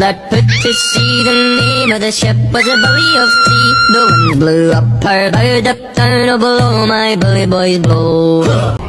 that put to sea. The name of the ship was a Billy of Tea. The wind blew up her bow, up down, oh below my bully boys blow.